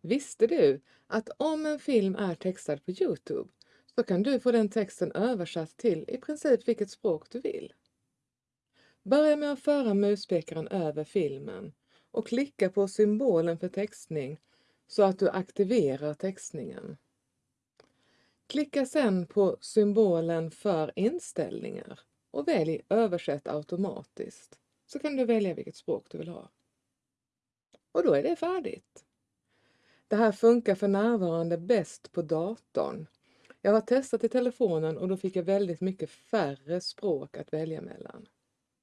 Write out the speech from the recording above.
Visste du att om en film är textad på Youtube så kan du få den texten översatt till i princip vilket språk du vill? Börja med att föra muspekaren över filmen och klicka på symbolen för textning så att du aktiverar textningen. Klicka sedan på symbolen för inställningar och välj översätt automatiskt så kan du välja vilket språk du vill ha. Och då är det färdigt. Det här funkar för närvarande bäst på datorn. Jag har testat i telefonen och då fick jag väldigt mycket färre språk att välja mellan.